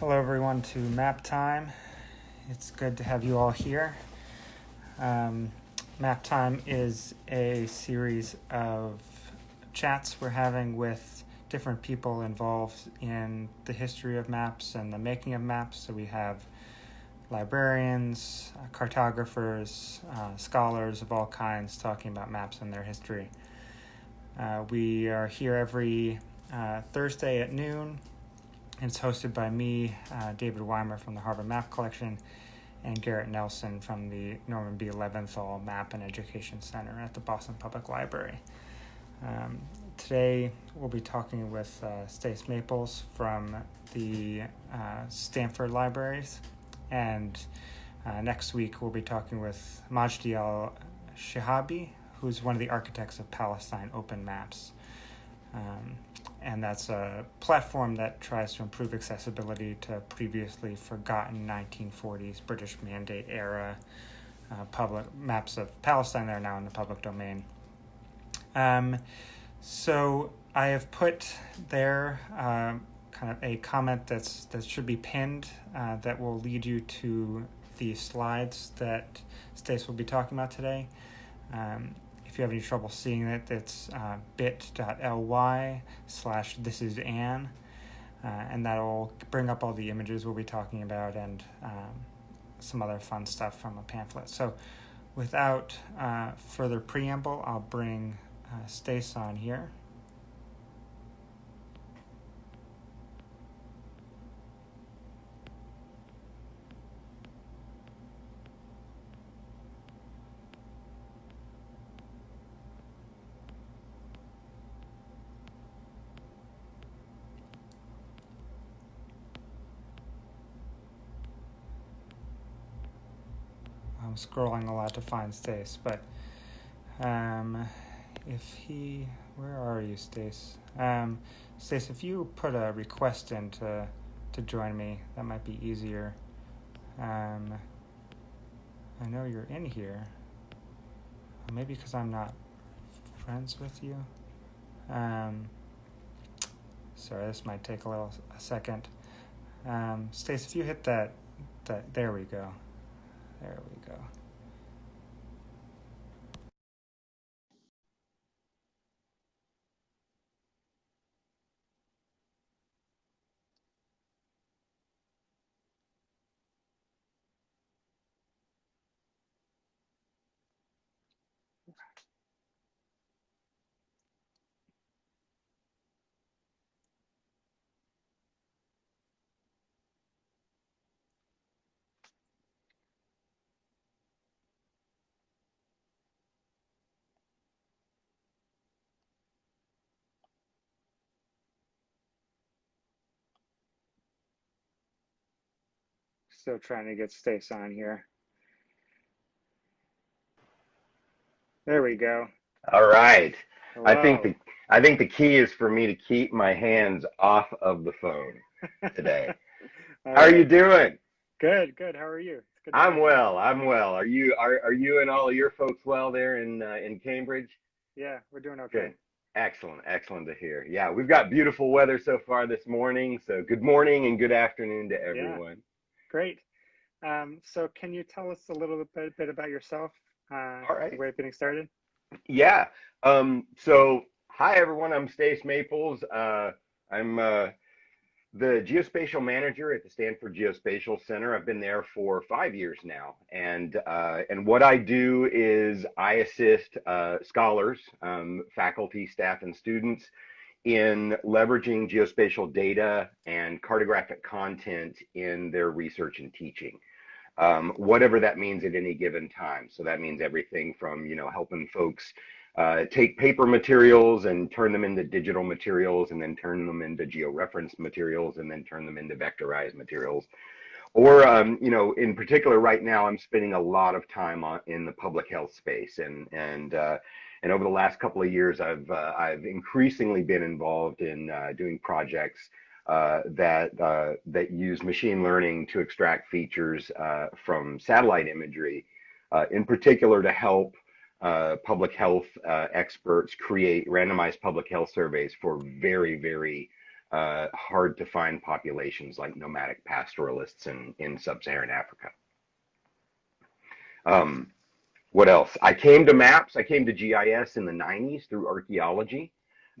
Hello, everyone, to Map Time. It's good to have you all here. Um, Map Time is a series of chats we're having with different people involved in the history of maps and the making of maps. So we have librarians, uh, cartographers, uh, scholars of all kinds talking about maps and their history. Uh, we are here every uh, Thursday at noon it's hosted by me, uh, David Weimer from the Harvard Map Collection, and Garrett Nelson from the Norman B. Leventhal Map and Education Center at the Boston Public Library. Um, today we'll be talking with uh, Stace Maples from the uh, Stanford Libraries, and uh, next week we'll be talking with Majdi Al Shihabi, who's one of the architects of Palestine Open Maps. Um, and that's a platform that tries to improve accessibility to previously forgotten 1940s British Mandate era uh, public maps of Palestine that are now in the public domain. Um, so I have put there uh, kind of a comment that's that should be pinned uh, that will lead you to the slides that Stace will be talking about today. Um, if you have any trouble seeing it, it's uh, bit.ly slash this is Ann. Uh, and that'll bring up all the images we'll be talking about and um, some other fun stuff from a pamphlet. So, without uh, further preamble, I'll bring uh, Stace on here. Scrolling a lot to find Stace, but um, if he, where are you, Stace? Um, Stace, if you put a request in to to join me, that might be easier. Um, I know you're in here. Maybe because I'm not friends with you. Um, sorry, this might take a little a second. Um, Stace, if you hit that, that there we go. There we go. Still trying to get Stace on here. There we go. All right. Hello. I think the I think the key is for me to keep my hands off of the phone today. How are you doing? Good, good. How are you? Good I'm well. I'm well. Are you are are you and all of your folks well there in uh, in Cambridge? Yeah, we're doing okay. Good. Excellent. Excellent to hear. Yeah, we've got beautiful weather so far this morning. So good morning and good afternoon to everyone. Great. Um, so, can you tell us a little bit, bit about yourself? Uh, All right. way of getting started. Yeah. Um, so, hi everyone. I'm Stace Maples. Uh, I'm uh, the geospatial manager at the Stanford Geospatial Center. I've been there for five years now, and uh, and what I do is I assist uh, scholars, um, faculty, staff, and students in leveraging geospatial data and cartographic content in their research and teaching um, whatever that means at any given time. So that means everything from, you know, helping folks uh, take paper materials and turn them into digital materials and then turn them into georeferenced materials and then turn them into vectorized materials. Or, um, you know, in particular right now, I'm spending a lot of time on, in the public health space and, and, uh, and over the last couple of years, I've, uh, I've increasingly been involved in uh, doing projects uh, that uh, that use machine learning to extract features uh, from satellite imagery, uh, in particular to help public health experts create randomized public health surveys for very very hard to find populations like nomadic pastoralists in, in sub-Saharan Africa. Um, what else? I came to maps. I came to GIS in the 90s through archaeology.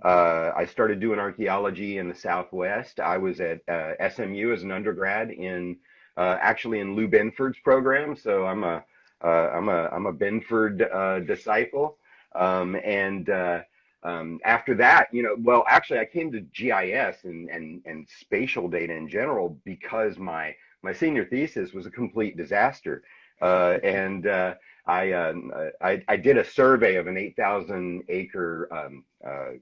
Uh, I started doing archaeology in the Southwest. I was at uh, SMU as an undergrad in uh, actually in Lou Binford's program. So I'm a am uh, a I'm a Binford uh, disciple. Um, and uh, um, after that, you know, well, actually, I came to GIS and and and spatial data in general because my my senior thesis was a complete disaster, and I, um, I, I did a survey of an 8,000 acre um, uh,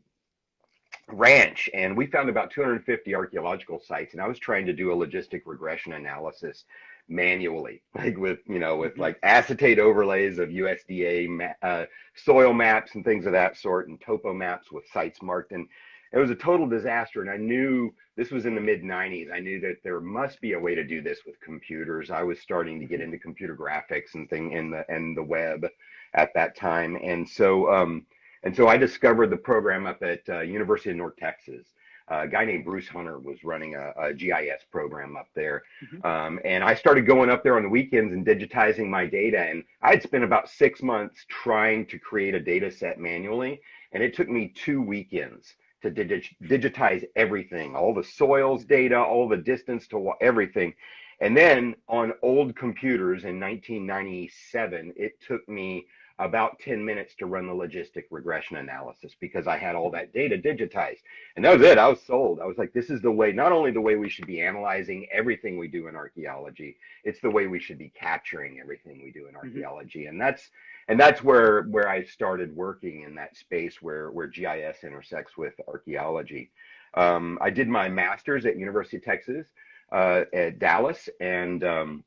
ranch and we found about 250 archaeological sites and I was trying to do a logistic regression analysis manually like with you know with mm-hmm. like acetate overlays of USDA ma- uh, soil maps and things of that sort and topo maps with sites marked and it was a total disaster and I knew this was in the mid 90s I knew that there must be a way to do this with computers I was starting to get mm-hmm. into computer graphics and thing in the and the web at that time and so um and so I discovered the program up at uh, University of North Texas. Uh, a guy named Bruce Hunter was running a, a GIS program up there. Mm-hmm. Um, and I started going up there on the weekends and digitizing my data. And I'd spent about six months trying to create a data set manually. And it took me two weekends to digitize everything, all the soils data, all the distance to everything. And then on old computers in 1997, it took me about 10 minutes to run the logistic regression analysis because I had all that data digitized. And that was it. I was sold. I was like, this is the way, not only the way we should be analyzing everything we do in archaeology, it's the way we should be capturing everything we do in mm-hmm. archaeology. Mm-hmm. And that's and that's where where I started working in that space where where GIS intersects with archaeology. Um, I did my master's at University of Texas uh, at Dallas, and um,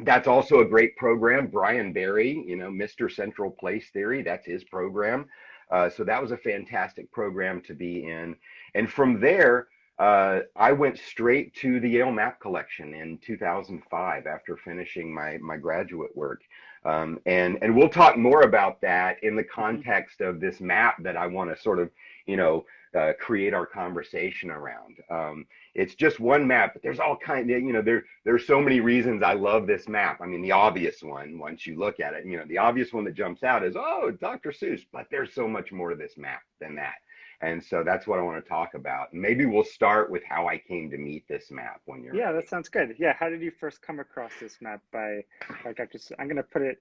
that's also a great program. Brian Berry, you know, Mr. Central Place Theory, that's his program. Uh, so that was a fantastic program to be in. And from there, uh, I went straight to the Yale Map Collection in 2005 after finishing my my graduate work. Um, and and we'll talk more about that in the mm-hmm. context of this map that I want to sort of you know uh, create our conversation around. Um, it's just one map, but there's all kind of, you know, there there's so many reasons I love this map. I mean, the obvious one, once you look at it, you know, the obvious one that jumps out is, oh, Dr. Seuss, but there's so much more to this map than that. And so that's what I want to talk about. Maybe we'll start with how I came to meet this map when you're. Yeah, ready. that sounds good. Yeah, how did you first come across this map by, by Dr. Seuss? I'm going to put it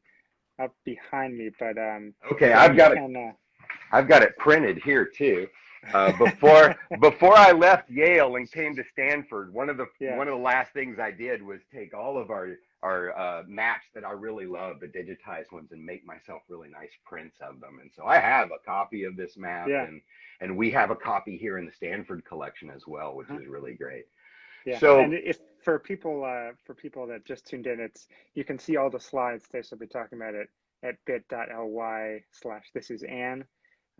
up behind me, but um. Okay, I've got it. uh, I've got it printed here too. Uh, before before I left Yale and came to Stanford, one of the yeah. one of the last things I did was take all of our our uh, maps that I really love, the digitized ones, and make myself really nice prints of them. And so I have a copy of this map, yeah. and and we have a copy here in the Stanford collection as well, which uh-huh. is really great. Yeah. So and if for people uh, for people that just tuned in, it's you can see all the slides Stace will be talking about it at bit.ly slash this is Ann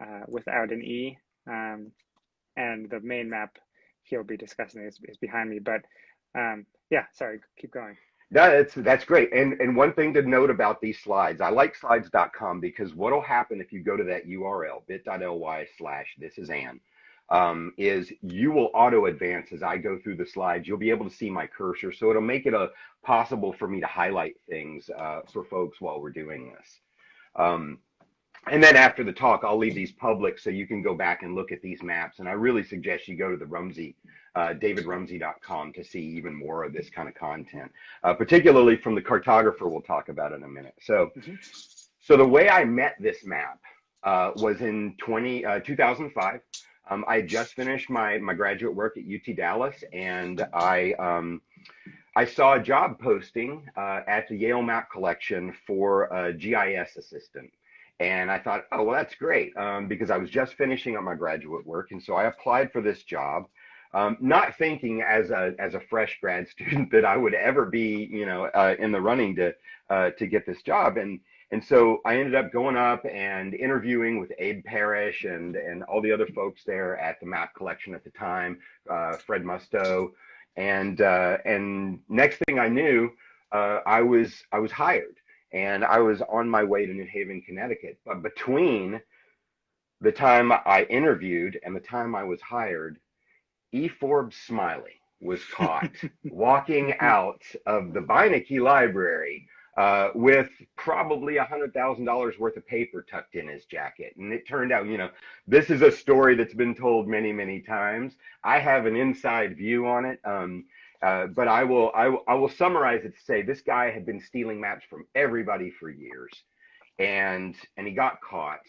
uh, without an E um, and the main map he'll be discussing is, is behind me. But um, yeah, sorry, keep going. That's that's great. And and one thing to note about these slides, I like slides.com because what'll happen if you go to that URL bit.ly slash this is Ann, um, is you will auto advance as I go through the slides. You'll be able to see my cursor, so it'll make it a possible for me to highlight things uh, for folks while we're doing this. Um, and then after the talk, I'll leave these public so you can go back and look at these maps. And I really suggest you go to the Rumsey, uh, davidrumsey.com to see even more of this kind of content, uh, particularly from the cartographer we'll talk about in a minute. So, mm-hmm. so the way I met this map uh, was in 20, uh, 2005. Um, I just finished my, my graduate work at UT Dallas and I, um, I saw a job posting uh, at the Yale Map Collection for a GIS assistant. And I thought, oh, well, that's great um, because I was just finishing up my graduate work. And so I applied for this job, um, not thinking as a, as a fresh grad student that I would ever be, you know, uh, in the running to, uh, to get this job. And, and so I ended up going up and interviewing with Abe Parrish and, and all the other folks there at the map collection at the time, uh, Fred Musto. And, uh, and next thing I knew, uh, I was, I was hired and I was on my way to New Haven, Connecticut. But between the time I interviewed and the time I was hired, E. Forbes Smiley was caught walking out of the Beinecke Library uh, with probably a hundred thousand dollars worth of paper tucked in his jacket. And it turned out, you know, this is a story that's been told many, many times. I have an inside view on it. Um, uh, but I will, I will, I will summarize it to say this guy had been stealing maps from everybody for years, and and he got caught.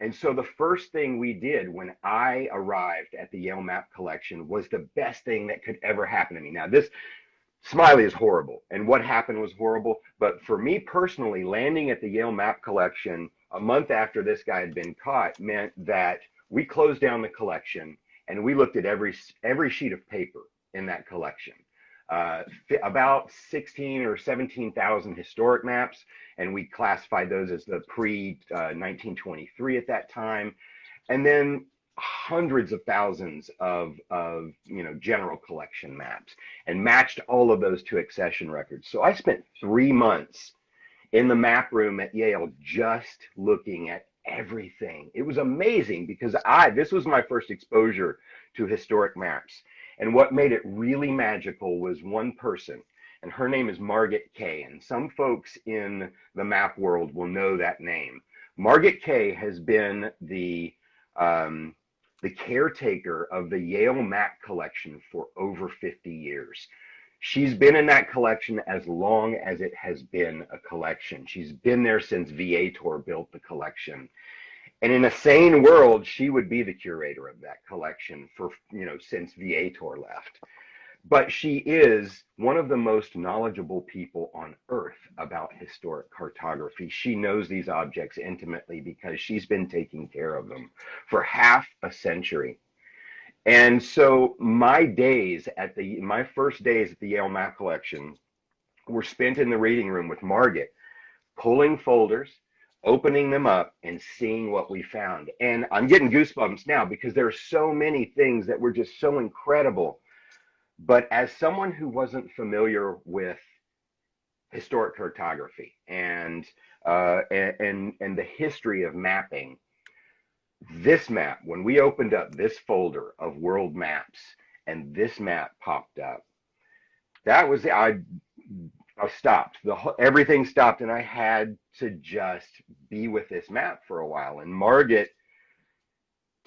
And so the first thing we did when I arrived at the Yale Map Collection was the best thing that could ever happen to me. Now this Smiley is horrible, and what happened was horrible. But for me personally, landing at the Yale Map Collection a month after this guy had been caught meant that we closed down the collection and we looked at every every sheet of paper in that collection. Uh, about 16 or 17,000 historic maps, and we classified those as the pre uh, 1923 at that time. And then hundreds of thousands of, of you know general collection maps and matched all of those to accession records. So I spent three months in the map room at Yale just looking at everything. It was amazing because I this was my first exposure to historic maps. And what made it really magical was one person, and her name is Margaret Kay. And some folks in the map world will know that name. Margaret Kay has been the um, the caretaker of the Yale map collection for over 50 years. She's been in that collection as long as it has been a collection. She's been there since Vietor built the collection. And in a sane world, she would be the curator of that collection for, you know, since Vietor left but she is one of the most knowledgeable people on earth about historic cartography. She knows these objects intimately because she's been taking care of them for half a century. And so my days at the my first days at the Yale Map Collection were spent in the reading room with Margaret, pulling folders, opening them up and seeing what we found. And I'm getting goosebumps now because there are so many things that were just so incredible but as someone who wasn't familiar with historic cartography and uh, and and the history of mapping, this map, when we opened up this folder of world maps and this map popped up, that was I I stopped. The whole, everything stopped, and I had to just be with this map for a while. And Margaret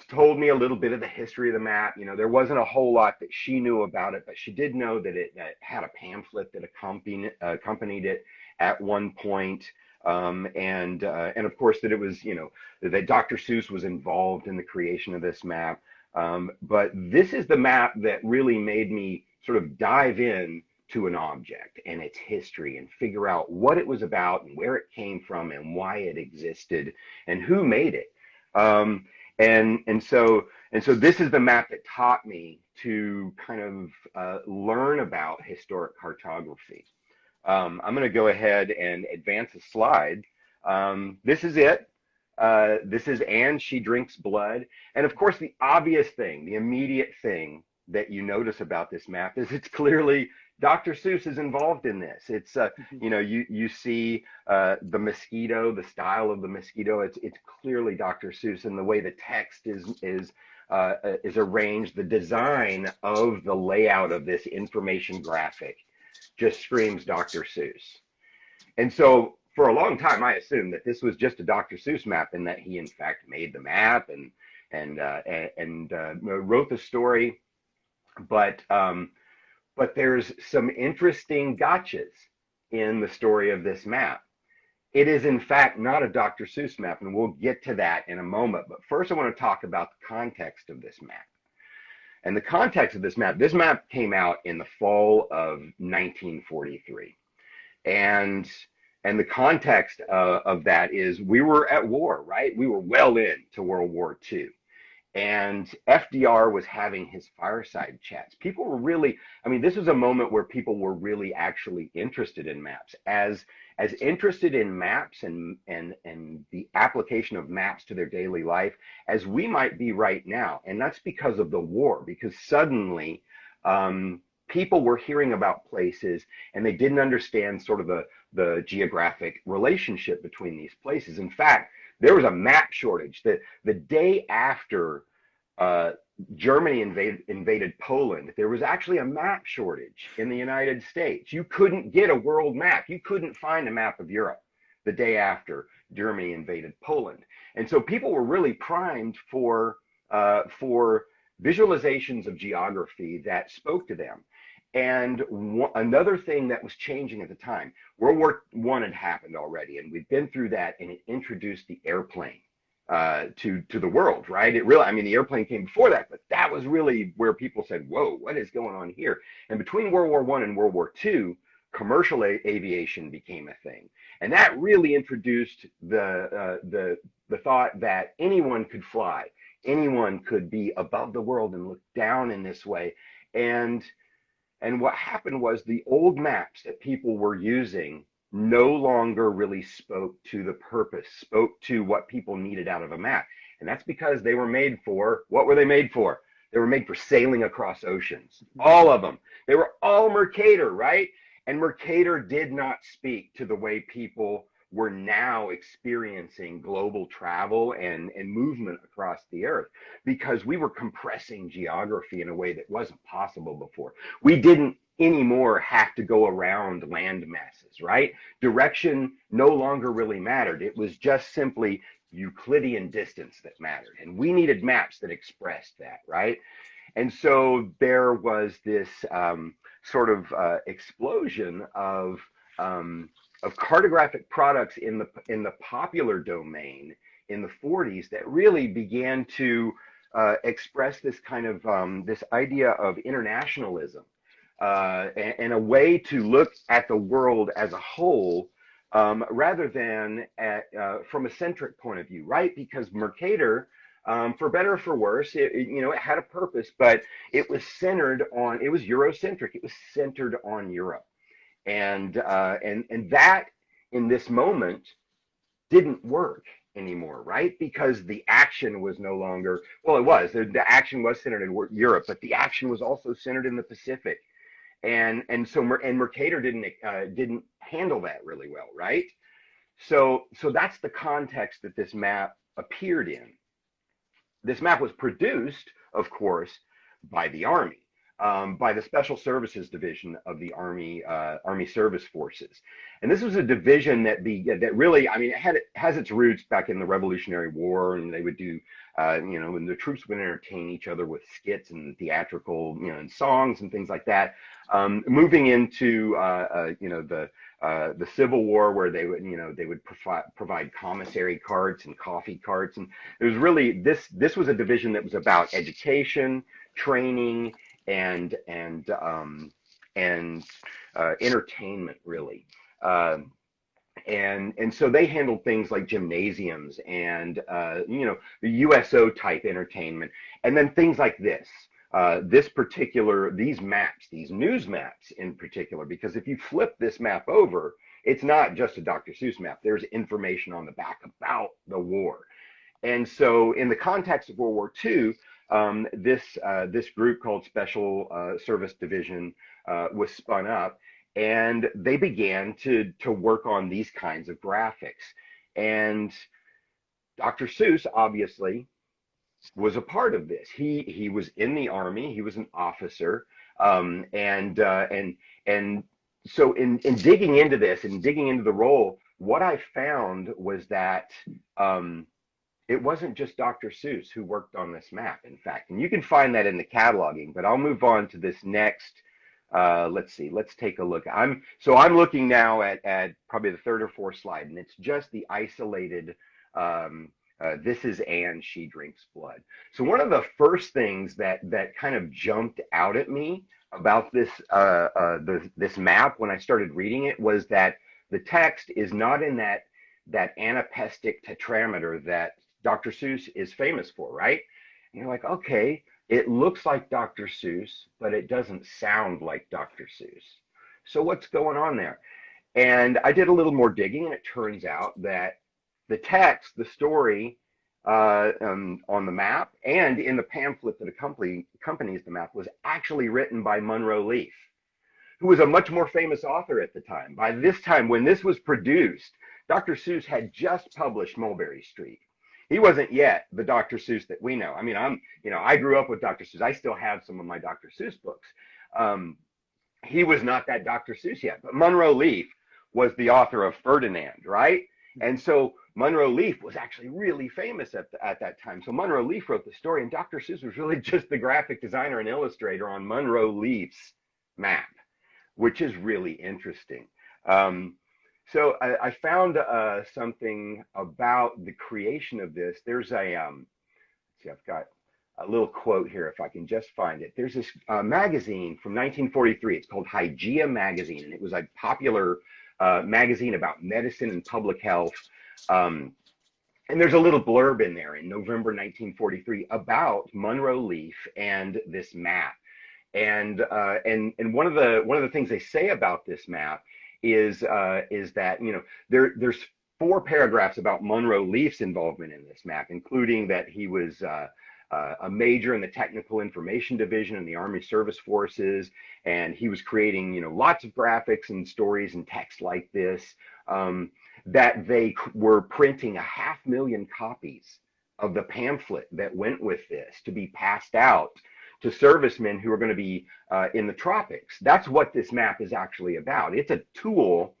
told me a little bit of the history of the map. You know, there wasn't a whole lot that she knew about it, but she did know that it, that had a pamphlet that accompanied, accompanied it at one point. Um, and uh, and of course that it was you know that Dr. Seuss was involved in the creation of this map. Um, but this is the map that really made me sort of dive in to an object and its history and figure out what it was about and where it came from and why it existed and who made it. Um, and and so and so this is the map that taught me to kind of uh, learn about historic cartography. Um, I'm going to go ahead and advance a slide. Um, this is it. Uh, this is Ann. She drinks blood. And of course, the obvious thing, the immediate thing that you notice about this map is it's clearly Dr. Seuss is involved in this. It's uh, mm-hmm. you know you you see uh, the mosquito, the style of the mosquito. It's it's clearly Dr. Seuss, and the way the text is is uh, is arranged. The design of the layout of this information graphic just screams Dr. Seuss. And so for a long time, I assumed that this was just a Dr. Seuss map, and that he in fact made the map and and uh, and, and uh, wrote the story. But um, but there's some interesting gotchas in the story of this map. It is, in fact, not a Dr. Seuss map, and we'll get to that in a moment. But first, I want to talk about the context of this map. And the context of this map, this map came out in the fall of 1943. And and the context uh, of that is we were at war, right? We were well into World War II and FDR was having his fireside chats. People were really, I mean, this was a moment where people were really actually interested in maps, as as interested in maps and and and the application of maps to their daily life as we might be right now. And that's because of the war, because suddenly um, people were hearing about places and they didn't understand sort of the the geographic relationship between these places. In fact, there was a map shortage. The, the day after uh, Germany invaded, invaded Poland, there was actually a map shortage in the United States. You couldn't get a world map. You couldn't find a map of Europe the day after Germany invaded Poland. And so people were really primed for, uh, for visualizations of geography that spoke to them. And another thing that was changing at the time, World War One had happened already, and we'd been through that, and it introduced the airplane uh, to to the world, right? It really, I mean, the airplane came before that, but that was really where people said, "Whoa, what is going on here?" And between World War One and World War Two, commercial aviation became a thing, and that really introduced the uh, the the thought that anyone could fly, anyone could be above the world and look down in this way, and and what happened was the old maps that people were using no longer really spoke to the purpose, spoke to what people needed out of a map. And that's because they were made for what were they made for? They were made for sailing across oceans. All of them. They were all Mercator, right? And Mercator did not speak to the way people were now experiencing global travel and, and movement across the earth because we were compressing geography in a way that wasn't possible before. We didn't anymore have to go around land masses, right? Direction no longer really mattered. It was just simply Euclidean distance that mattered. And we needed maps that expressed that, right? And so there was this um, sort of uh, explosion of um, of cartographic products in the in the popular domain in the 40s that really began to uh, express this kind of um, this idea of internationalism uh, and, and, a way to look at the world as a whole um, rather than at, uh, from a centric point of view, right? Because Mercator, um, for better or for worse, it, it, you know, it had a purpose, but it was centered on, it was Eurocentric. It was centered on Europe. And, uh, and, and that in this moment didn't work anymore, right? Because the action was no longer, well, it was, the, the action was centered in Europe, but the action was also centered in the Pacific and and so and Mercator didn't uh, didn't handle that really well, right? So so that's the context that this map appeared in. This map was produced, of course, by the Army, um, by the Special Services Division of the Army uh, Army Service Forces, and this was a division that be that really, I mean, it had it has its roots back in the Revolutionary War, and they would do, uh, you know, and the troops would entertain each other with skits and theatrical, you know, and songs and things like that. Um, moving into, uh, uh you know, the uh, the Civil War, where they would, you know, they would provide provide commissary carts and coffee carts, and it was really this this was a division that was about education, training, and and um, and uh, entertainment really. Uh, and and so they handled things like gymnasiums and uh, you know the USO type entertainment, and then things like this. Uh, this particular these maps, these news maps in particular, because if you flip this map over, it's not just a Dr. Seuss map. There's information on the back about the war. And so, in the context of World War II, um, this uh, this group called Special uh, Service Division uh, was spun up, and they began to to work on these kinds of graphics. And Dr. Seuss obviously was a part of this. He he was in the army. He was an officer, um, and uh, and and so in in digging into this and digging into the role, what I found was that. Um, it wasn't just Dr. Seuss who worked on this map, in fact, and you can find that in the cataloging, but I'll move on to this next. Uh, let's see, let's take a look. I'm so I'm looking now at, at probably the third or fourth slide, and it's just the isolated, um, uh, this is Ann, she drinks blood. So one of the first things that that kind of jumped out at me about this uh, uh, the, this map when I started reading it was that the text is not in that that anapestic tetrameter that Dr. Seuss is famous for, right? And you're like, okay, it looks like Dr. Seuss, but it doesn't sound like Dr. Seuss. So what's going on there? And I did a little more digging, and it turns out that the text, the story uh, um, on the map, and in the pamphlet that accompany, accompanies the map was actually written by Munro Leaf, who was a much more famous author at the time. By this time, when this was produced, Dr. Seuss had just published Mulberry Street. He wasn't yet the Dr. Seuss that we know. I mean, I'm, you know, I grew up with Dr. Seuss. I still have some of my Dr. Seuss books. Um, he was not that Dr. Seuss yet, but Munro Leaf was the author of Ferdinand, right? And so Munro Leaf was actually really famous at, the, at that time. So Munro Leaf wrote the story, and Dr. Seuss was really just the graphic designer and illustrator on Munro Leaf's map, which is really interesting. Um, so I, I found uh, something about the creation of this. There's a, um, see, I've got a little quote here if I can just find it. There's this uh, magazine from 1943. It's called Hygeia Magazine, and it was a popular uh, magazine about medicine and public health. Um, and there's a little blurb in there in November 1943 about Munro Leaf and this map. And uh, and and one of the one of the things they say about this map is uh, is that you know there there's four paragraphs about Munro Leaf's involvement in this map, including that he was uh, uh, a major in the technical information division in the Army Service Forces, and he was creating you know lots of graphics and stories and text like this. Um, that they were printing a half million copies of the pamphlet that went with this to be passed out to servicemen who are going to be uh, in the tropics. That's what this map is actually about. It's a tool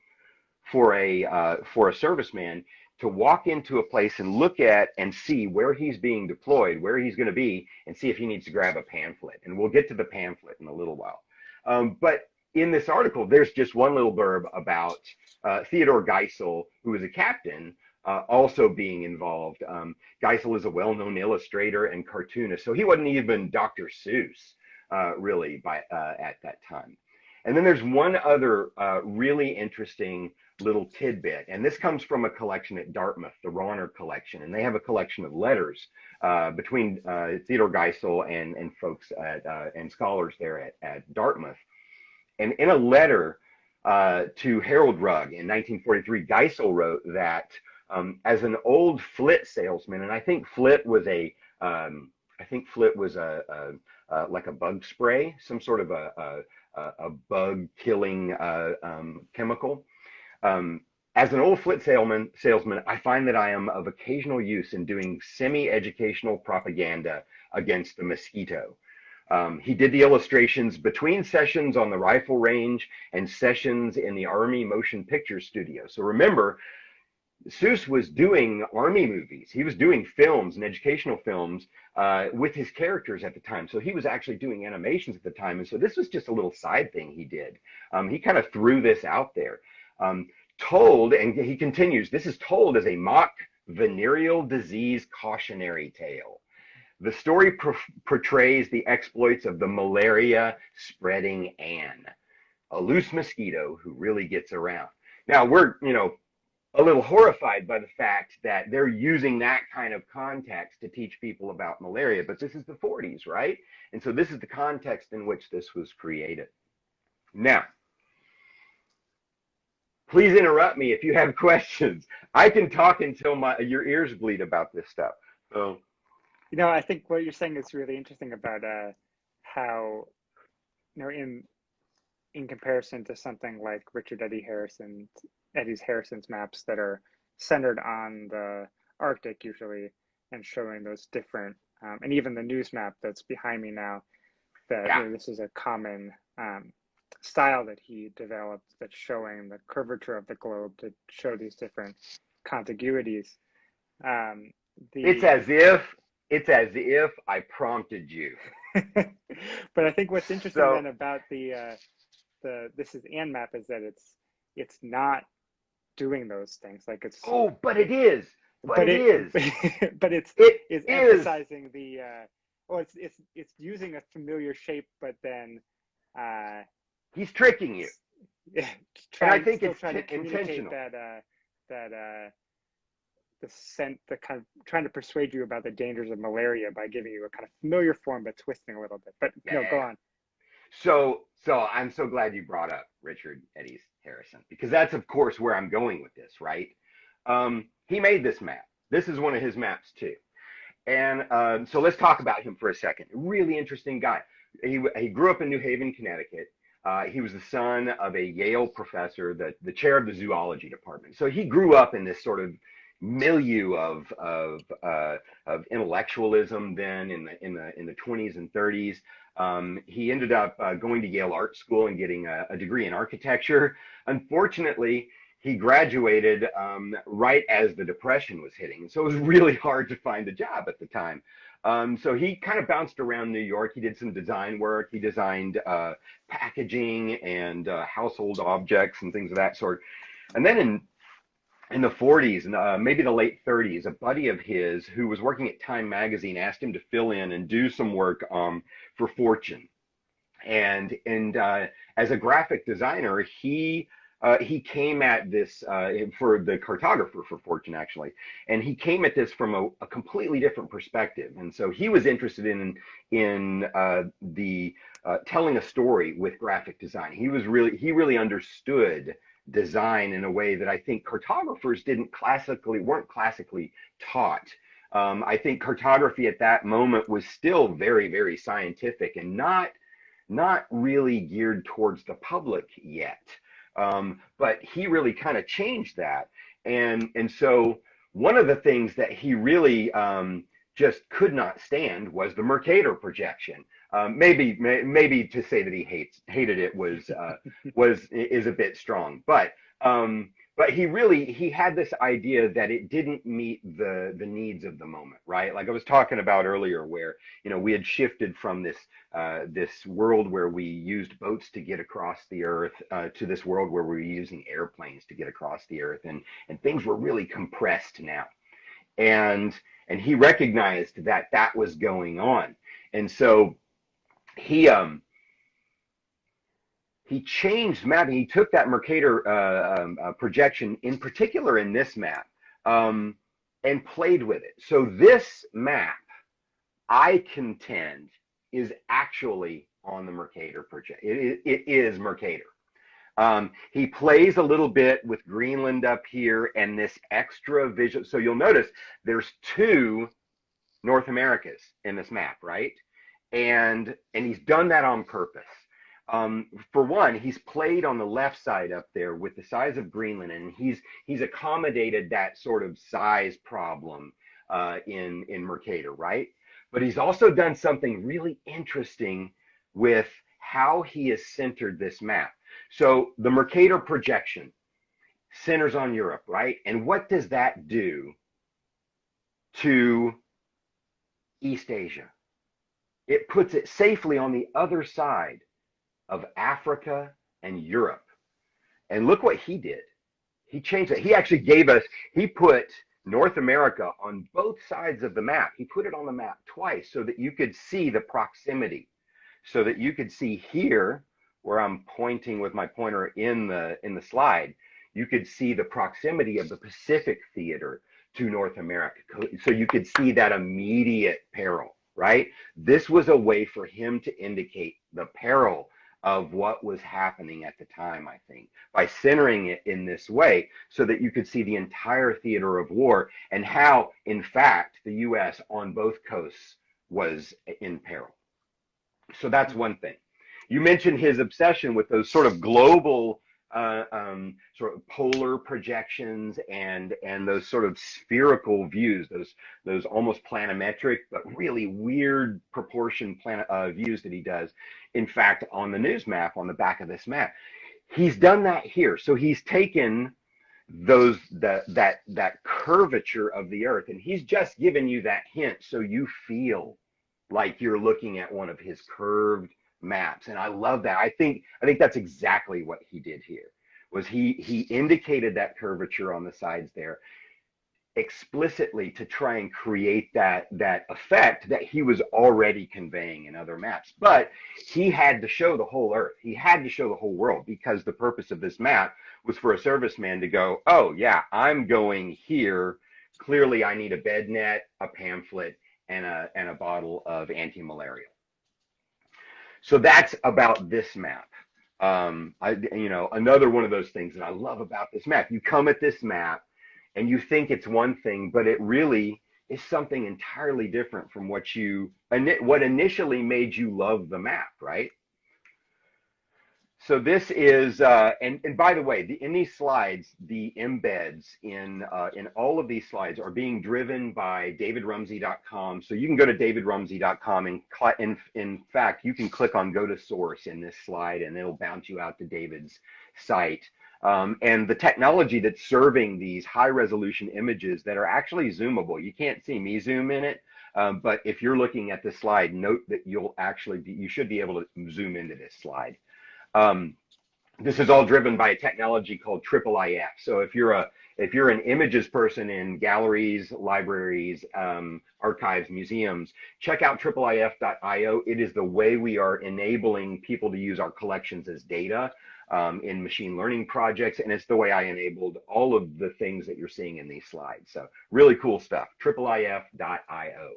for a uh, for a serviceman to walk into a place and look at and see where he's being deployed, where he's going to be, and see if he needs to grab a pamphlet. And we'll get to the pamphlet in a little while. Um, but in this article, there's just one little blurb about uh, Theodore Geisel, who was a captain, uh, also being involved. Um, Geisel is a well-known illustrator and cartoonist, so he wasn't even Dr. Seuss uh, really by uh, at that time. And then there's one other uh, really interesting little tidbit, and this comes from a collection at Dartmouth, the Rauner collection, and they have a collection of letters uh, between uh, Theodore Geisel and and folks at, and scholars there at, at Dartmouth. And in a letter to Harold Rugg in 1943, Geisel wrote that um, as an old Flit salesman, and I think Flit was a, um, I think Flit was a, a, a, like a bug spray, some sort of a, a, bug killing uh, um, chemical. Um, as an old Flit salesman, salesman, I find that I am of occasional use in doing semi-educational propaganda against the mosquito. Um, he did the illustrations between sessions on the rifle range and sessions in the Army motion picture studio. So remember, Seuss was doing army movies. He was doing films and educational films uh, with his characters at the time. So he was actually doing animations at the time. And so this was just a little side thing he did. Um, he kind of threw this out there. Um, told, and he continues, this is told as a mock venereal disease cautionary tale. The story portrays the exploits of the malaria spreading Ann, a loose mosquito who really gets around. Now we're, you know, a little horrified by the fact that they're using that kind of context to teach people about malaria. But this is the 40s, right? And so this is the context in which this was created. Now, please interrupt me if you have questions. I can talk until my your ears bleed about this stuff. So, you know, I think what you're saying is really interesting about uh, how, you know, in in comparison to something like Richard Edes Harrison Edes Harrison's maps that are centered on the Arctic usually and showing those different, um, and even the news map that's behind me now, that yeah. you know, this is a common um, style that he developed that's showing the curvature of the globe to show these different contiguities. Um, the, it's as if it's as if I prompted you. but I think what's interesting so, then about the uh, the this is Ann map is that it's it's not doing those things. Like it's oh, but it is. But, but it, is. but it's it is emphasizing the. Uh, well, it's it's it's using a familiar shape, but then. Uh, He's tricking you. Yeah, trying, and I think it's trying to communicate that uh, that uh, the scent, the kind of trying to persuade you about the dangers of malaria by giving you a kind of familiar form, but twisting a little bit. But yeah. no, go on. So, so I'm so glad you brought up Richard Edes Harrison because that's of course where I'm going with this, right? Um, he made this map. This is one of his maps too. And uh, so let's talk about him for a second. Really interesting guy. He, he grew up in New Haven, Connecticut. Uh, he was the son of a Yale professor, the, the chair of the zoology department. So he grew up in this sort of, milieu of of uh, of intellectualism then in the in the in the 20s and 30s. Um, he ended up uh, going to Yale Art School and getting a, a degree in architecture. Unfortunately, he graduated um, right as the depression was hitting, so it was really hard to find a job at the time. Um, so he kind of bounced around New York. He did some design work. He designed uh, packaging and uh, household objects and things of that sort. And then in in the 40s and uh, maybe the late 30s, a buddy of his who was working at Time Magazine asked him to fill in and do some work um, for Fortune. And and uh, as a graphic designer, he uh, he came at this uh, for the cartographer for Fortune actually, and he came at this from a, a completely different perspective. And so he was interested in in uh, the uh, telling a story with graphic design. He was really he really understood design in a way that I think cartographers didn't classically weren't classically taught. Um, I think cartography at that moment was still very very scientific and not not really geared towards the public yet. Um, but he really kind of changed that, and and so one of the things that he really um, just could not stand was the Mercator projection. Um, maybe may, maybe to say that he hates hated it was uh, was is a bit strong, but um, but he really he had this idea that it didn't meet the the needs of the moment, right? Like I was talking about earlier, where you know we had shifted from this uh, this world where we used boats to get across the earth uh, to this world where we we're using airplanes to get across the earth, and and things were really compressed now, and and he recognized that that was going on, and so he um he changed mapping. He took that Mercator uh, um, uh, projection, in particular in this map, um, and played with it. So this map, I contend, is actually on the Mercator project. It, it is Mercator. Um, he plays a little bit with Greenland up here and this extra visual. So you'll notice there's two North Americas in this map, right? and and he's done that on purpose. Um, for one, he's played on the left side up there with the size of Greenland, and he's he's accommodated that sort of size problem uh, in in Mercator, right? But he's also done something really interesting with how he has centered this map. So the Mercator projection centers on Europe, right? And what does that do to East Asia? it puts it safely on the other side of Africa and Europe. And look what he did. He changed it. He actually gave us, he put North America on both sides of the map. He put it on the map twice so that you could see the proximity, so that you could see here where I'm pointing with my pointer in the in the slide, you could see the proximity of the Pacific theater to North America. So you could see that immediate peril right? This was a way for him to indicate the peril of what was happening at the time, I think, by centering it in this way so that you could see the entire theater of war and how, in fact, the US on both coasts was in peril. So that's one thing. You mentioned his obsession with those sort of global uh, um, sort of polar projections and and those sort of spherical views, those those almost planimetric but really weird proportion plan uh, views that he does. In fact, on the news map on the back of this map, he's done that here. So he's taken those that that that curvature of the earth and he's just given you that hint so you feel like you're looking at one of his curved maps. And i love that. I think i think that's exactly what he did here was he he indicated that curvature on the sides there explicitly to try and create that that effect that he was already conveying in other maps. But he had to show the whole earth. He had to show the whole world because the purpose of this map was for a serviceman to go oh yeah i'm going here. Clearly i need a bed net a pamphlet and a and a bottle of anti-malarial so that's about this map. Um, I, you know, another one of those things that I love about this map. You come at this map and you think it's one thing, but it really is something entirely different from what you what initially made you love the map, right? So this is, uh, and, and by the way, the, in these slides, the embeds in, uh, in all of these slides are being driven by davidrumsey.com. So you can go to davidrumsey.com and in, in fact, you can click on go to source in this slide and it'll bounce you out to David's site. Um, and the technology that's serving these high resolution images that are actually zoomable. You can't see me zoom in it, um, but if you're looking at the slide, note that you'll actually be, you should be able to zoom into this slide. Um, this is all driven by a technology called IIIF. So if you're a if you're an images person in galleries, libraries, um, archives, museums, check out iiif.io. It is the way we are enabling people to use our collections as data um, in machine learning projects, and it's the way I enabled all of the things that you're seeing in these slides. So really cool stuff. iiif.io.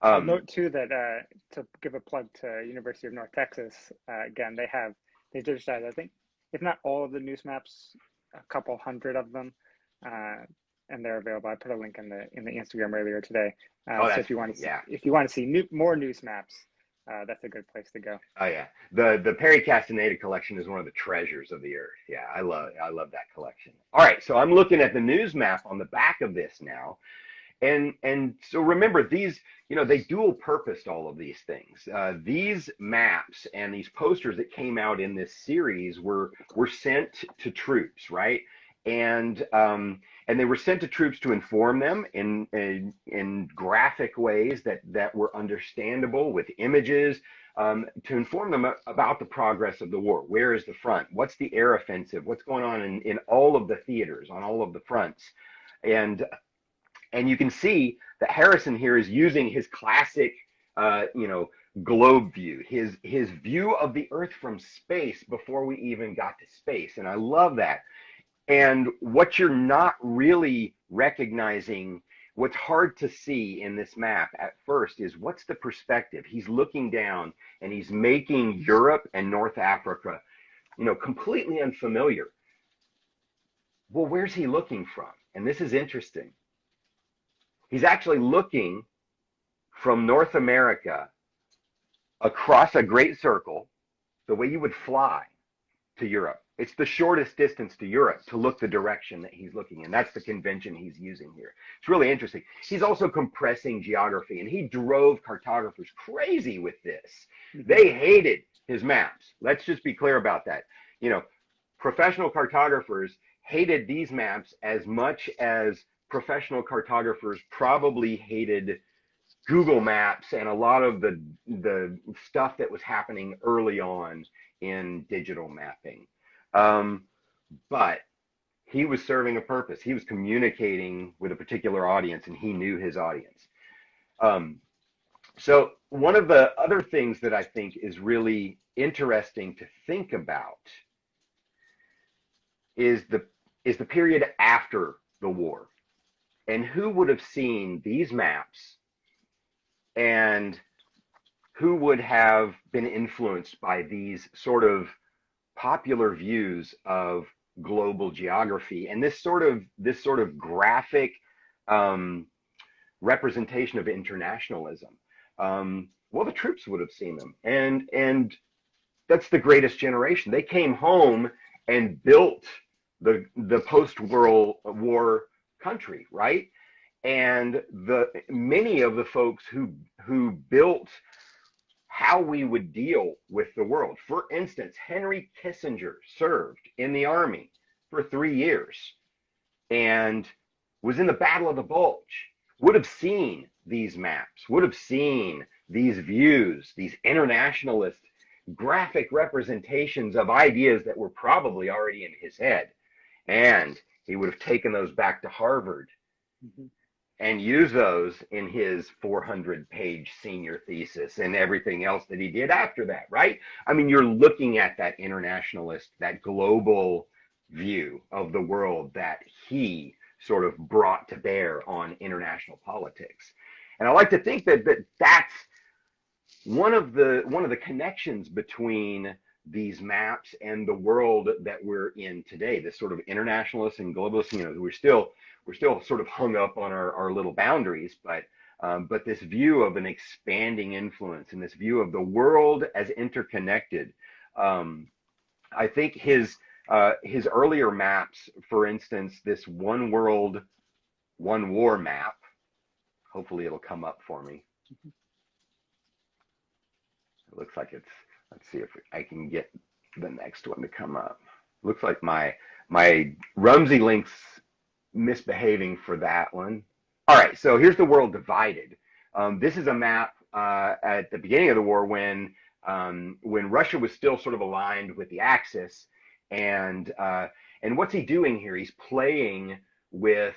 Um, note too that uh, to give a plug to University of North Texas, uh, again they have they digitized, I think, if not all of the news maps, a couple hundred of them, uh, and they're available. I put a link in the in the Instagram earlier today. Uh, oh, so if you want to see, yeah. if you want to see new, more news maps, uh, that's a good place to go. Oh yeah, the the Perry Castaneda collection is one of the treasures of the earth. Yeah, I love I love that collection. All right, so I'm looking at the news map on the back of this now, and and so remember these you know they dual purposed all of these things. Uh, these maps and these posters that came out in this series were were sent to troops right? And um, and they were sent to troops to inform them in, in, in graphic ways that that were understandable with images um, to inform them about the progress of the war. Where is the front? What's the air offensive? What's going on in, in all of the theaters on all of the fronts? And and you can see that Harrison here is using his classic, uh, you know, globe view, his his view of the Earth from space before we even got to space, and I love that. And what you're not really recognizing, what's hard to see in this map at first is what's the perspective. He's looking down and he's making Europe and North Africa, you know, completely unfamiliar. Well, where's he looking from? And this is interesting He's actually looking from North America across a great circle, the way you would fly to Europe. It's the shortest distance to Europe to look the direction that he's looking in. That's the convention he's using here. It's really interesting. He's also compressing geography, and he drove cartographers crazy with this. Mm-hmm. They hated his maps. Let's just be clear about that. You know, professional cartographers hated these maps as much as professional cartographers probably hated Google Maps and a lot of the the stuff that was happening early on in digital mapping. Um, but he was serving a purpose. He was communicating with a particular audience, and he knew his audience. Um, so one of the other things that I think is really interesting to think about is the is the period after the war. And who would have seen these maps and who would have been influenced by these sort of popular views of global geography and this sort of this sort of graphic um, representation of internationalism. Um, well, the troops would have seen them, and and that's the greatest generation. They came home and built the the post world war country, right? And the many of the folks who who built how we would deal with the world. For instance, Henry Kissinger served in the army for three years and was in the Battle of the Bulge, would have seen these maps, would have seen these views, these internationalist graphic representations of ideas that were probably already in his head. And he would have taken those back to Harvard mm-hmm. and used those in his 400 page senior thesis and everything else that he did after that, right? I mean, you're looking at that internationalist, that global view of the world that he sort of brought to bear on international politics. And I like to think that, that that's one of the one of the connections between these maps and the world that we're in today, this sort of internationalist and globalist, you know, we're still we're still sort of hung up on our, our little boundaries, but um, but this view of an expanding influence and this view of the world as interconnected. Um, I think his uh, his earlier maps, for instance, this one world, one war map. Hopefully, it'll come up for me. It looks like it's. Let's see if I can get the next one to come up. Looks like my my Rumsey links misbehaving for that one. All right, so here's the world divided. Um, this is a map uh, at the beginning of the war when um, when Russia was still sort of aligned with the Axis, and uh, and what's he doing here? He's playing with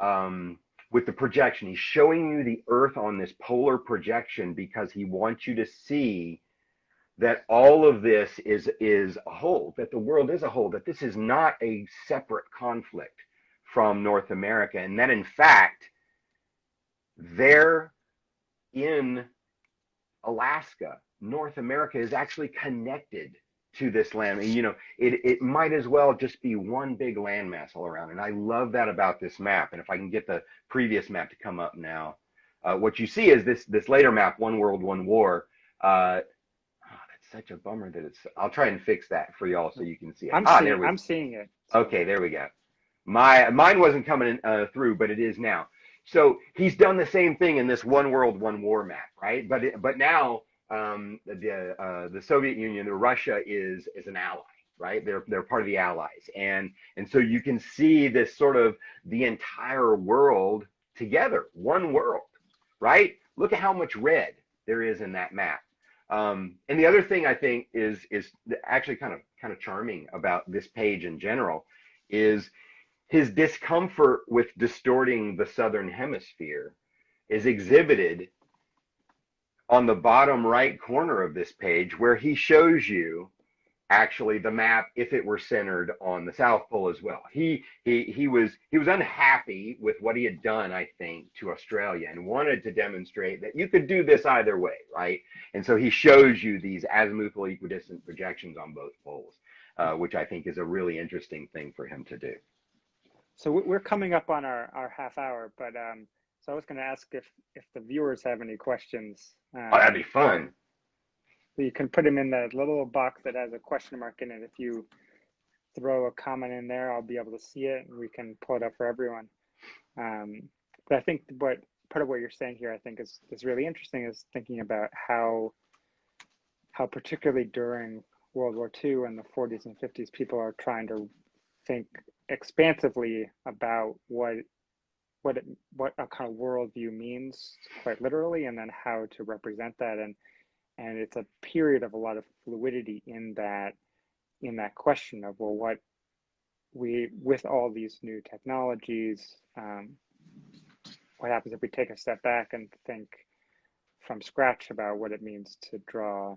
um, with the projection. He's showing you the Earth on this polar projection because he wants you to see that all of this is is a whole, that the world is a whole, that this is not a separate conflict from North America, and that in fact they're in Alaska. North America is actually connected to this land. And, you know, it, it might as well just be one big landmass all around. And I love that about this map. And if I can get the previous map to come up now, uh, what you see is this this later map, One World, One War. Uh, such a bummer that it's. I'll try and fix that for y'all so you can see it. I'm ah, seeing. I'm seeing it. Okay, there we go. My mine wasn't coming uh, through, but it is now. So he's done the same thing in this one world, one war map, right? But it, but now um, the uh, the Soviet Union, the Russia is is an ally, right? They're they're part of the Allies, and and so you can see this sort of the entire world together, one world, right? Look at how much red there is in that map. Um, and the other thing I think is is actually kind of kind of charming about this page in general is his discomfort with distorting the southern hemisphere is exhibited on the bottom right corner of this page where he shows you actually the map if it were centered on the south pole as well he he he was he was unhappy with what he had done i think to australia and wanted to demonstrate that you could do this either way right and so he shows you these azimuthal equidistant projections on both poles uh, which i think is a really interesting thing for him to do so we're coming up on our, our half hour, but um, so I was going to ask if if the viewers have any questions. Um, oh, that'd be fun. So you can put them in the little box that has a question mark in it. If you throw a comment in there, I'll be able to see it, and we can pull it up for everyone. Um, but I think what part of what you're saying here, I think, is is really interesting. Is thinking about how how particularly during World War II and the 40s and 50s, people are trying to think expansively about what what it, what a kind of worldview means quite literally, and then how to represent that. And and it's a period of a lot of fluidity in that in that question of well, what we with all these new technologies, um, what happens if we take a step back and think from scratch about what it means to draw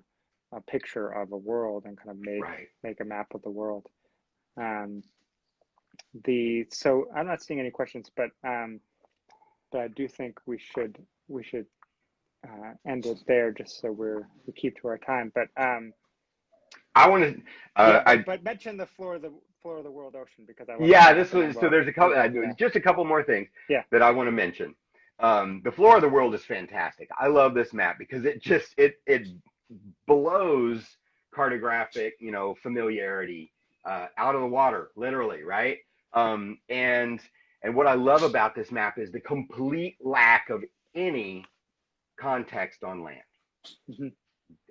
a picture of a world and kind of make right. make a map of the world. Um, the so I'm not seeing any questions, but um, but I do think we should we should uh, end it there just so we're we keep to our time. But um, I want to. Uh, yeah, but mention the floor of the floor of the world ocean because I. Yeah, this was so. There's a couple. Uh, yeah. Just a couple more things. Yeah. That I want to mention. Um, the floor of the world is fantastic. I love this map because it just it it blows cartographic you know familiarity uh, out of the water, literally, right? Um, and and what I love about this map is the complete lack of any context on land. Mm-hmm.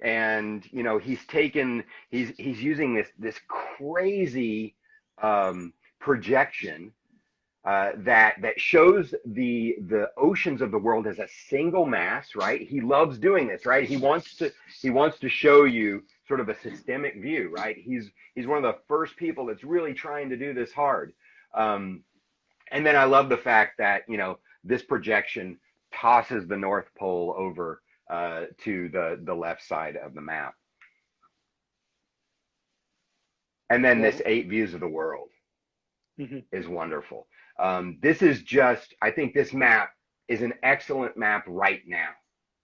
And you know he's taken he's he's using this this crazy um, projection uh, that that shows the the oceans of the world as a single mass, right? He loves doing this, right? He wants to he wants to show you sort of a systemic view, right? He's he's one of the first people that's really trying to do this hard. Um, and then I love the fact that, you know, this projection tosses the North Pole over uh, to the, the left side of the map. And then this eight views of the world mm-hmm. is wonderful. Um, this is just, I think this map is an excellent map right now,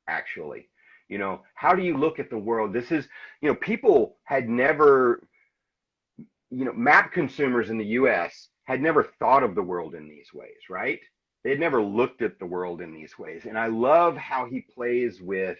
actually. You know, how do you look at the world? This is, you know, people had never, you know, map consumers in the US had never thought of the world in these ways, right? They had never looked at the world in these ways. And I love how he plays with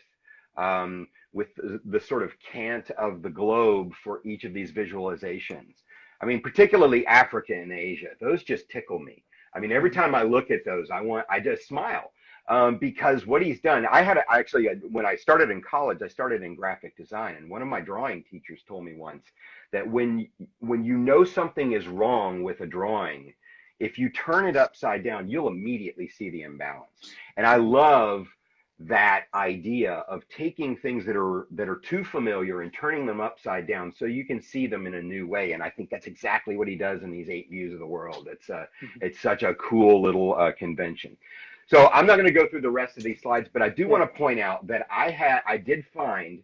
um, with the, the sort of cant of the globe for each of these visualizations. I mean, particularly Africa and Asia, those just tickle me. I mean, every time I look at those, I want, I just smile um, because what he's done, I had a, actually, when I started in college, I started in graphic design. And one of my drawing teachers told me once that when, when you know something is wrong with a drawing, if you turn it upside down, you'll immediately see the imbalance. And I love that idea of taking things that are that are too familiar and turning them upside down so you can see them in a new way and i think that's exactly what he does in these eight views of the world it's uh, mm-hmm. it's such a cool little uh, convention so i'm not going to go through the rest of these slides but i do want to point out that i had i did find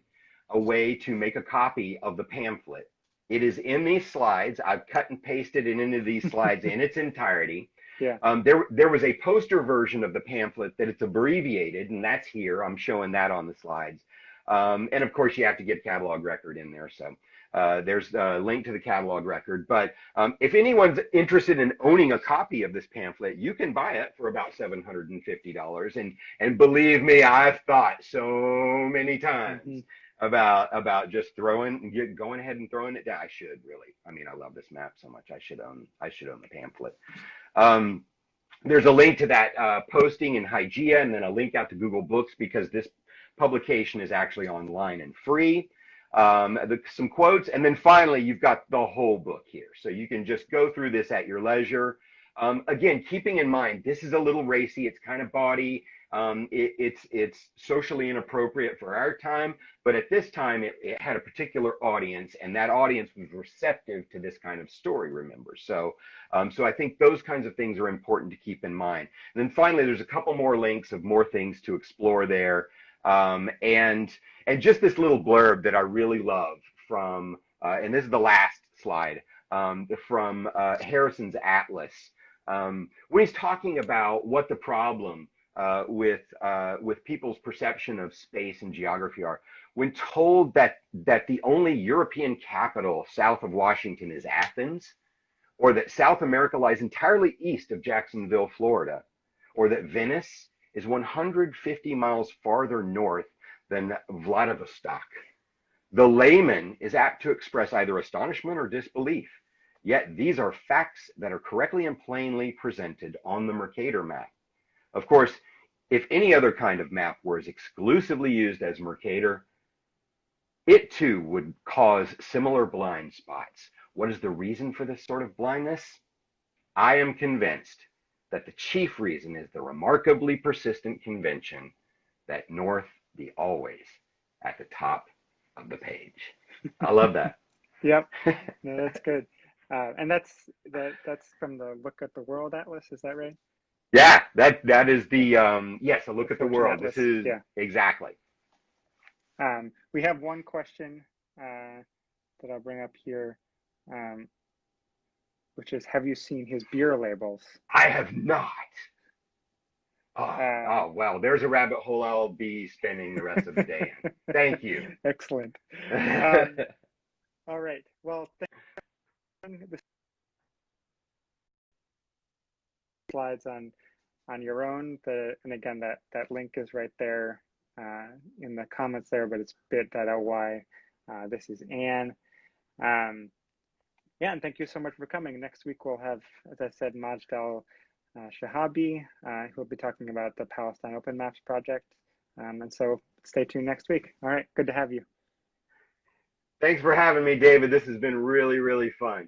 a way to make a copy of the pamphlet it is in these slides i've cut and pasted it into these slides in its entirety yeah. Um, there, there was a poster version of the pamphlet that it's abbreviated, and that's here. I'm showing that on the slides. Um, and of course, you have to get catalog record in there. So uh, there's a link to the catalog record. But um, if anyone's interested in owning a copy of this pamphlet, you can buy it for about $750. And and believe me, I've thought so many times. Mm-hmm about about just throwing get, going ahead and throwing it down. I should really. I mean, I love this map so much. I should own I should own the pamphlet. Um, there's a link to that uh, posting in Hygeia and then a link out to Google Books because this publication is actually online and free. Um, the, some quotes, and then finally, you've got the whole book here. So you can just go through this at your leisure. Um, again, keeping in mind, this is a little racy. It's kind of bawdy. Um, it, it's it's socially inappropriate for our time, but at this time it, it, had a particular audience, and that audience was receptive to this kind of story. Remember, so um, so I think those kinds of things are important to keep in mind. And then finally, there's a couple more links of more things to explore there, um, and and just this little blurb that I really love from, uh, and this is the last slide um, from uh, Harrison's Atlas. Um, when he's talking about what the problem uh, with uh, with people's perception of space and geography are. When told that that the only European capital south of Washington is Athens, or that South America lies entirely east of Jacksonville, Florida, or that Venice is 150 miles farther north than Vladivostok, the layman is apt to express either astonishment or disbelief. Yet these are facts that are correctly and plainly presented on the Mercator map. Of course, if any other kind of map was exclusively used as Mercator, it too would cause similar blind spots. What is the reason for this sort of blindness? I am convinced that the chief reason is the remarkably persistent convention that North be always at the top of the page. I love that. yep, no, that's good. Uh, and that's that. That's from the Look at the World Atlas. Is that right? Yeah, that that is the um yes, a look at the world. This is yeah. exactly. Um, we have one question uh, that I'll bring up here, um, which is, have you seen his beer labels? I have not. Oh, uh, oh well, there's a rabbit hole I'll be spending the rest of the day in. Thank you. Excellent. Um, all right. Well, thank you. slides on on your own. The and again that that link is right there uh, in the comments there, but it's bit.ly. Uh, this is Ann. Um, yeah, and thank you so much for coming. Next week we'll have, as I said, Majd Al uh, Shihabi, uh, who will be talking about the Palestine Open Maps project. Um, and so stay tuned next week. All right, good to have you. Thanks for having me, David. This has been really, really fun.